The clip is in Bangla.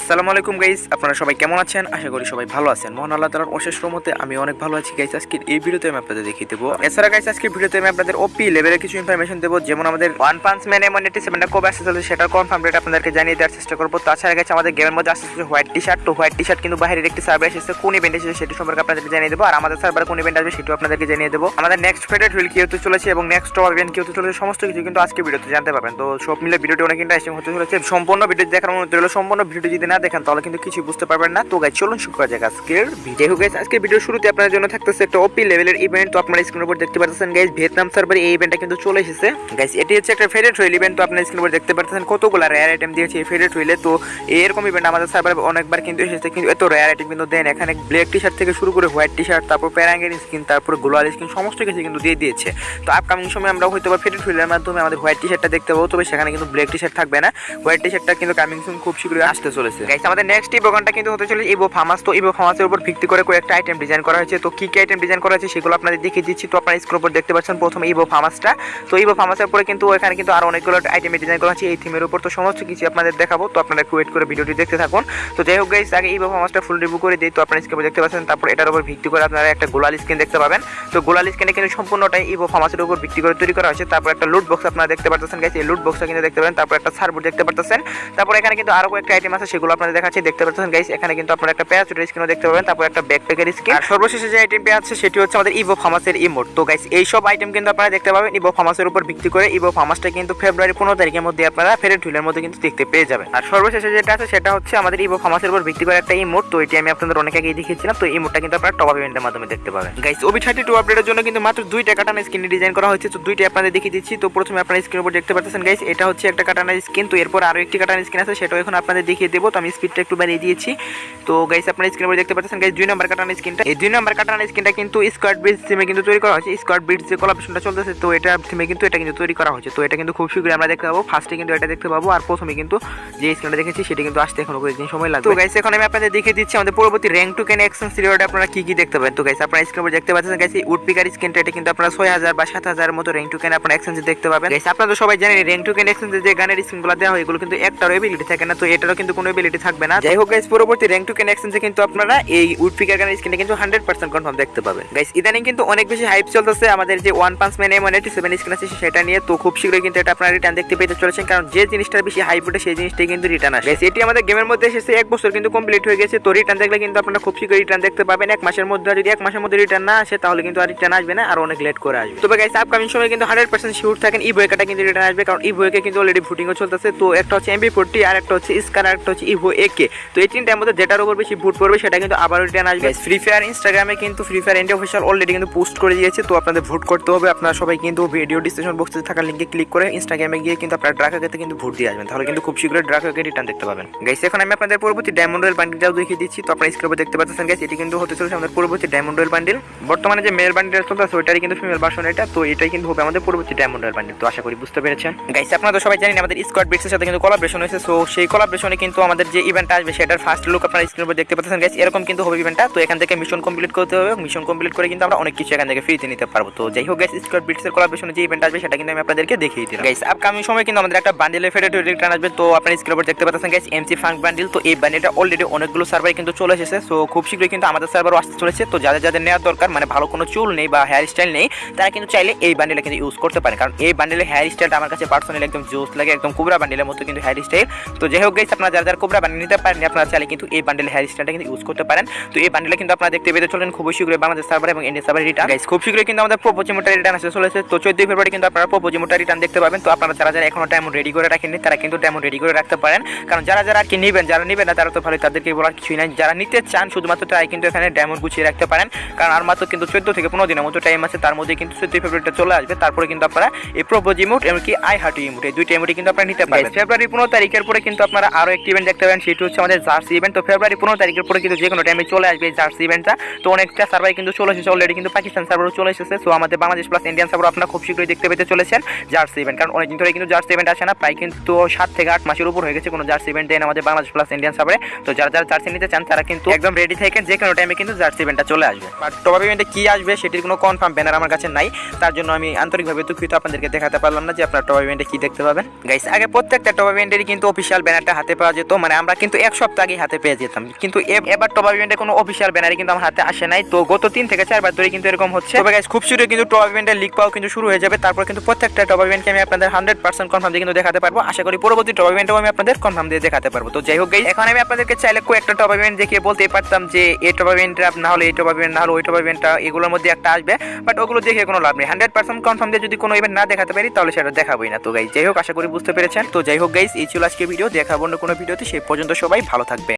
আসসালামু আলাইকুম গাইস আপনারা সবাই কেমন আছেন? আশা করি সবাই ভালো আছেন। মহান আল্লাহ তালার অশেষ রহমতে আমি অনেক ভালো আছি। গাইস আজকের এই ভিডিওতে আমি আপনাদের দেখিয়ে দেবো। এছাড়া গাইস আজকের ভিডিওতে আমি আপনাদের ওপি লেভেলের কিছু ইনফরমেশন দেবো। যেমন আমাদের ওয়ান পাঞ্চ ম্যান এমন এটি সেভেনটা কবে আসতে চলেছে সেটার কনফার্ম রেট আপনাদেরকে জানিয়ে দেওয়ার চেষ্টা করব। তাছাড়া গেছে আমাদের গেমের মধ্যে আসতে চলেছে হোয়াইট টি শার্ট তো হোয়াইট টি শার্ট কিন্তু বাইরের একটি সার্ভে এসেছে। কোন ইভেন্ট এসেছে সেটি সম্পর্কে আপনাদেরকে জানিয়ে দেবো। আর আমাদের সার্ভারে কোন ইভেন্ট আসবে সেটিও আপনাদেরকে জানিয়ে দেবো। আমাদের নেক্সট ফেডারেট হুইল কি হতে চলেছে এবং নেক্সট টপ ইভেন্ট কি হতে চলেছে সমস্ত কিছু কিন্তু আজকে ভিডিওতে জানতে পারবেন। তো সব মিলে ভিডিওটি অনেক ইন্টারেস্টিং হতে চলেছে। সম্পূর্ণ ভিডিও দেখার অনুরোধ রইল। সম্পূর্ণ ভিডিওটি যদি না দেখেন, তাহলে কিন্তু কিছু বুঝতে পারবেন না। তো গাইজ চলুন শুরু করা যাক আজকের ভিডিও গাইজ আজকের ভিডিও শুরুতে আপনাদের জন্য থাকতেছে একটা ওপি লেভেলের ইভেন্ট তো আপনারা স্ক্রিনের উপর দেখতে পাচ্ছেন গাইজ ভিয়েতনাম সার্ভারে এই ইভেন্টটা কিন্তু চলে এসেছে। গাইজ এটি হচ্ছে একটা ফেডারেট হুইল ইভেন্ট তো আপনারা স্ক্রিনের উপর দেখতে পাচ্ছেন কতগুলো রেয়ার আইটেম দিয়েছে এই ফেডারেট হুইলে তো এরকম ইভেন্ট আমাদের সার্ভারে অনেকবার কিন্তু এসেছে, কিন্তু এত রেয়ার আইটেম কিন্তু দেন। এখানে ব্ল্যাক টি শার্ট থেকে শুরু করে হোয়াইট টি শার্ট তারপর প্যারাঙ্গের স্কিন তারপর গ্লোয়াল স্কিন সমস্ত কিছু কিন্তু দিয়ে দিয়েছে। তো আপকামিং সময় আমরা হয়তো বা ফেডারেট হুইলের মাধ্যমে আমাদের হোয়াইট টি শার্টটা দেখতে পাবো, তবে সেখানে কিন্তু ব্ল্যাক টি শার্ট থাকবে না। হোয়াইট টি শার্টটা কিন্তু কামিং সুন খুব শীঘ্রই আসতে চলেছে। গাইস আমাদের নেক্সট কিন্তু হতে চলেছে ইভো তো ইভো উপর ভিত্তি করে কয়েকটা আইটেম ডিজাইন করা হয়েছে। তো কি কি আইটেম ডিজাইন করা হয়েছে সেগুলো আপনাদের দেখিয়ে দিচ্ছি। তো আপনারা স্ক্রিন উপর দেখতে পাচ্ছেন প্রথমে ইভো তো ইভো উপরে কিন্তু কিন্তু আরও অনেকগুলো আইটেম ডিজাইন করা হয়েছে। এই থিমের উপর তো সমস্ত কিছু আপনাদের দেখাবো। তো আপনারা একটু ওয়েট করে ভিডিওটি দেখতে থাকুন। তো যাই হোক গাইস আগে ইভো ফুল রিভিউ করে দিই। তো আপনারা দেখতে পাচ্ছেন, তারপর এটার উপর ভিত্তি করে আপনারা একটা গোলাল স্ক্রিন দেখতে পাবেন। তো গোলাল স্ক্রিনে কিন্তু সম্পূর্ণটাই ইভো ফার্মাসের উপর ভিত্তি করে তৈরি করা হয়েছে। তারপর একটা লুট বক্স আপনারা দেখতে পাচ্ছেন গাইস এই লুট বক্সটা কিন্তু দেখতে পাবেন। তারপর একটা সার্ভার দেখতে পাচ্ছেন তারপর এখানে কিন্তু আরও কয়েকটা আইটেম আছে সেগুলো আপনাদের দেখাচ্ছি দেখতে পাচ্ছেন গাইস এখানে কিন্তু আপনারা একটা প্যারাচুটের স্ক্রিনও দেখতে পাবেন তারপর একটা ব্যাকপ্যাকের স্ক্রিন আর সর্বশেষে যে আইটেমটি আছে সেটি হচ্ছে আমাদের ইভো ফার্মাসের ইমোট তো গাইস এই সব আইটেম কিন্তু আপনারা দেখতে পাবেন ইভো ফার্মাসের উপর ভিত্তি করে। ইভো ফার্মাসটা কিন্তু ফেব্রুয়ারি পনেরো তারিখের মধ্যে আপনারা ফেরেট ঢুলের মধ্যে কিন্তু দেখতে পেয়ে যাবেন। আর সর্বশেষে যেটা আছে সেটা হচ্ছে আমাদের ইভো ফার্মাসের উপর ভিত্তি করে একটা ইমোট তো এটি আমি আপনাদের অনেক আগেই দেখিয়েছিলাম তো ইমোটটা কিন্তু আপনারা টপ ইভেন্টের মাধ্যমে দেখতে পাবেন। গাইস ওবি থার্টি টু আপডেটের জন্য কিন্তু মাত্র দুইটা কাটানা স্ক্রিন ডিজাইন করা হয়েছে তো দুইটা আপনাদের দেখিয়ে দিচ্ছি। তো প্রথমে আপনারা স্ক্রিনের উপর দেখতে পাচ্ছেন গাইস এটা হচ্ছে একটা কাটানা স্ক্রিন তো এরপর আরও একটি কাটানা স্ক্রিন আছে সেটাও এখন আপনাদের দেখিয়ে দেবো। তো আমি স্পিডটা একটু বাড়িয়ে দিয়েছি। তো গাইস আপনারা স্ক্রিনের উপর দেখতে পাচ্ছেন গাইস দুই নম্বর কাটানা স্ক্রিনটা এই দুই নম্বর কাটানা স্ক্রিনটা কিন্তু স্কোয়াড ব্রিজ থিমে কিন্তু তৈরি করা হয়েছে। স্কোয়াড ব্রিজ যে কলাপশনটা চলতেছে, তো এটা থিমে কিন্তু এটা কিন্তু তৈরি করা হয়েছে। তো এটা কিন্তু খুব শীঘ্রই আমরা দেখতে পাবো। ফার্স্টে কিন্তু এটা দেখতে পাবো। আর প্রথমে কিন্তু যে স্ক্রিনটা দেখেছি, সেটা কিন্তু আসতে এখনও কয়েকদিন সময় লাগবে। তো গাইস এখন আমি আপনাদের দেখিয়ে দিচ্ছি আমাদের পরবর্তী র্যাঙ্ক টু কেন এক্সেন সিরিয়ালটা আপনারা কি কি দেখতে পাবেন। তো গাইস আপনারা স্ক্রিনের উপর দেখতে পাচ্ছেন গাইস উড পিকার স্ক্রিনটা এটা কিন্তু আপনারা ছয় হাজার বা সাত হাজার মতো র্যাঙ্ক টু কেন আপনারা এক্সচেঞ্জ দেখতে পাবেন। গাইস আপনারা তো সবাই জানেন র্যাঙ্ক টু কেন এক্সচেঞ্জে যে গানের স্ক্রিনগুলো দেওয়া হয়, এগুলো কিন্তু একটারও এবিলিটি থাকে না। তো এটারও কিন্তু কোনো এবিলিটি থাকবে না। যাই হোক গাইস পরবর্তী র্যাঙ্ক টু কেন এক্সচেঞ্জে কিন্তু আপনারা এই উড পিকার গানের স্ক্রিনটা কিন্তু হান্ড্রেড পার্সেন্ট কনফার্ম দেখতে পাবেন। গাইস ইদানিং কিন্তু অনেক বেশি হাইপ চলতেছে আমাদের যে ওয়ান পাঁচ man M eighty seven screen আছে সেটা নিয়ে। তো খুব শীঘ্রই কিন্তু এটা আপনারা রিটার্ন দেখতে পেতে চলেছেন কারণ যে জিনিসটার বেশি হাইপ ওঠে সেই জিনিসটাই কিন্তু রিটার্ন আসে। Guys, এটি আমাদের গেমের মধ্যে এসেছে এক বছর কিন্তু কমপ্লিট হয়ে গেছে। তো রিটার্ন দেখলে কিন্তু আপনারা খুব শীঘ্রই রিটার্ন দেখতে পাবেন। এক মাসের মধ্যে যদি এক মাসের মধ্যে রিটার্ন না আসে তাহলে কিন্তু আর রিটার্ন আসবে না আর অনেক লেট করে আসবে। তবে গাইস আপকামিং সময় কিন্তু হান্ড্রেড পার্সেন্ট শিওর থাকেন ই বইকাটা কিন্তু রিটার্ন আসবে কারণ ই বইকে কিন্তু অলরেডি ভোটিংও চলতেছে। তো একটা হচ্ছে এমবি ফোরটি আর একটা হচ্ছে স্কার আর একটা হচ্ছে ইভো একে। তো এই তিনটার মধ্যে যেটার উপর বেশি ভোট পড়বে সেটা কিন্তু আবার রিটার্ন আসবে। ফ্রি ফায়ার ইনস্টাগ্রামে কিন্তু free fire India official already কিন্তু পোস্ট করে দিয়েছে তো আপনাদের ভোট করতে হবে। আপনারা সবাই কিন্তু ভিডিও ডিসক্রিপশন বক্সে থাকা লিঙ্কে ক্লিক করে ইনস্টাগ্রামে গিয়ে কিন্তু আপনারা ড্রাকাকে কিন্তু ভোট দিয়ে আসবেন। তাহলে কিন্তু খুব শীঘ্রই ড্রাকাকে রিটার্ন দেখতে পাবেন। গাইস এখন আমি আপনাদের পরবর্তী ডায়মন্ড রয়েল বান্ডিলটাও দেখিয়ে দিচ্ছি। তো আপনারা স্ক্রিনে দেখতে পাচ্ছেন গাইস এটি কিন্তু হতে চলেছে আমাদের পরবর্তী ডায়মন্ড রয়েল বান্ডিল বর্তমানে যে মেল বান্ডিল চলতেছে ওইটারই কিন্তু ফিমেল ভার্সন এটা। তো এটাই কিন্তু হবে আমাদের পরবর্তী ডায়মন্ড রয়েল বান্ডিল তো আশা করি বুঝতে পেরেছেন। গাইস আপনারা তো সবাই জানেন আমাদের স্কোয়াড বিটসের সাথে কিন্তু কোলাবরেশন হয়েছে। সো সেই কোলাবরেশনে কিন্তু আমাদের যে ইভেন্টটা আসবে, সেটার ফার্স্ট লুক আপনারা স্ক্রিনের উপর দেখতে পাচ্ছেন গাইস এরকম কিন্তু হবে ইভেন্টটা তো এখান থেকে মিশন কমপ্লিট করতে হবে মিশন কমপ্লিট করে কিন্তু আমরা অনেক কিছু এখান থেকে ফ্রিতে নিতে পারব। তো যাই হোক গাইস স্কোয়াড বিটসের কোলাবরেশনে যে ইভেন্ট আসবে, সেটা কিন্তু আমি আপনাদেরকে দেখিয়ে দিলাম। গাইস আপকামিং সময় কিন্তু আমাদের একটা বান্ডিলের ফেডেড রিটার্ন আসবে। তো আপনারা স্ক্রিনের উপর দেখতে পাচ্ছেন গাইস এমসি ফাঙ্ক বান্ডিল তো এই বান্ডিলটা অলরেডি অনেকগুলো সার্ভারে কিন্তু চলে এসেছে। সো খুব শীঘ্রই কিন্তু আমাদের সার্ভারও আসতে চলেছে। তো যাদের যাদের নেওয়ার দরকার মানে ভালো কোনো চুল নেই বা হেয়ার স্টাইল নেই, তারা কিন্তু চাইলে এই বান্ডিলটা কিন্তু ইউজ করতে পারেন। কারণ এই বান্ডিলের হেয়ার স্টাইলটা আমার কাছে পার্সোনালি একদম জোস লাগে, একদম কুবরা বান্ডিলের মতো কিন্তু হেয়ার স্টাইল তো যাই হোক গাইস আপনারা যারা যারা কুবরা বান্ডিল নিতে পারেন। আপনারা চাইলে কিন্তু এই বান্ডিলের হেয়ার স্টাইলটা কিন্তু ইউজ করতে পারেন। তো এই বান্ডিলে কিন্তু আপনারা দেখতে পেতে চলেন খুব শীঘ্রই বাংলাদেশ সার্ভার এবং ইন্ডিয়া সার্ভার রিটার্ন গাইস খুব শীঘ্রই কিন্তু আমাদের প্রোপোজিমোটা রিটার্ন আসতে চলেছে। তো চোদ্দই ফেব্রুয়ারি কিন্তু আপনারা প্রোপোজিমোটা রিটার্ন দেখতে পাবেন। তো আপনারা যারা যারা এখনও ডায়মন্ড রেডি করে রাখেননি তারা কিন্তু ডায়মন্ড রেডি করে রাখতে পারেন। কারণ যারা যারা আর কি নেবেন যারা নেবেন না তারা তো ভালো তাদেরকে বলার কিছুই নাই। যারা নিতে চান শুধুমাত্র তারাই কিন্তু এখানে ডায়মন্ড গুছিয়ে রাখতে পারেন। কারণ আর মাত্র কিন্তু চোদ্দ থেকে পনেরো দিনের মতো টাইম আছে। তার মধ্যে কিন্তু চোদ্দই ফেব্রুয়ারিটা চলে আসবে। তারপরে কিন্তু আপনারা এই প্রোপোজ ইমোট এমনকি আই হার্ট ইমোট এই দুইটা ইমোটই কিন্তু আপনারা নিতে পারবেন। ফেব্রুয়ারি পনেরো তারিখের পরে কিন্তু আপনারা আরও একটি ইভেন্ট দেখতে পাবেন সেটি হচ্ছে আমাদের জার্সি ইভেন্ট তো ফেব্রুয়ারি পনেরো তারিখের পরে কিন্তু যে কোনো টাইমে চলে আসবে এই জার্সি ইভেন্টটা তো অনেকটা সার্ভার কিন্তু চলে এসেছে অলরেডি কিন্তু পাকিস্তান সার্ভারও চলে এসেছে। সো আমাদের বাংলাদেশ প্লাস ইন্ডিয়ান সার্ভার আপনারা খুব শীঘ্রই দেখতে পেতে চলেছেন জার্সি ইভেন্ট কারণ অনেকদিন ধরে কিন্তু জার্সি ইভেন্ট আসে না, প্রায় কিন্তু সাত থেকে আট মাসের উপর হয়ে গেছে কোনো জার্সি ইভেন্ট দেন আমাদের বাংলাদেশ প্লাস ইন্ডিয়ান সার্ভারে তো যারা যারা জার্সি নিতে চান, তারা কিন্তু একদম রেডি থাকেন যে কোনো টাইমে কিন্তু জার্সি ইভেন্টটা চলে আসবে। বাট টপ ইভেন্টে কি আসবে সেটির কোনো কনফার্ম ব্যানার আমার কাছে নাই। তার জন্য আমি আন্তরিকভাবে দুঃখিত, আপনাদেরকে দেখাতে পারলাম না যে আপনার টপ ইভেন্টে কি দেখতে পাবেন। গাইস আগে প্রত্যেকটা টপ ইভেন্টেরই কিন্তু অফিসিয়াল ব্যানারটা হাতে পাওয়া যেত। মানে আমরা কিন্তু এক সপ্তাহ আগে হাতে পেয়ে যেতাম। কিন্তু এবার টপ আপ কোনো অফিসিয়াল ব্যানারে কিন্তু আমার হাতে আসে নাই। তো গত তিন থেকে চারবার ধরে কিন্তু এরকম হচ্ছে। তবে guys, খুব শীঘ্রই কিন্তু টপ ইভেন্টের লিক পাওয়া কিন্তু শুরু হয়ে যাবে। তারপর কিন্তু প্রত্যেকটা টপ ইভেন্টকে আমি আপনাদের হান্ড্রেড পার্সেন্ট কনফার্ম দিয়ে কিন্তু দেখাতে পারব। আশা করি পরবর্তী টপ ইভেন্টও আমি আপনাদের কনফার্ম দিয়ে দেখাতে পারব। তো যাই হোক guys, এখন আমি আপনাদেরকে চাইলে কয়েকটা টপ ইভেন্ট দেখিয়ে বলতেই পারতাম যে এই টপ ইভেন্টটা না হলে এই টপ ইভেন্ট না হলে ওই টপ ইভেন্টটা এগুলোর মধ্যে একটা আসবে। বাট ওগুলো দেখে কোনো লাভ নেই। হান্ড্রেড পার্সেন্ট কনফার্ম দিয়ে যদি কোনো ইভেন্ট না দেখাতে পারি তাহলে সেটা দেখাবোই না। তো গাইজ যাই হোক আশা করি বুঝতে পেরেছেন। তো যাই হোক গাইজ এই ছিল আজকে ভিডিও দেখাবো অন্য কোনো ভিডিওতে সেই পর্যন্ত সবাই ভালো থাকবে।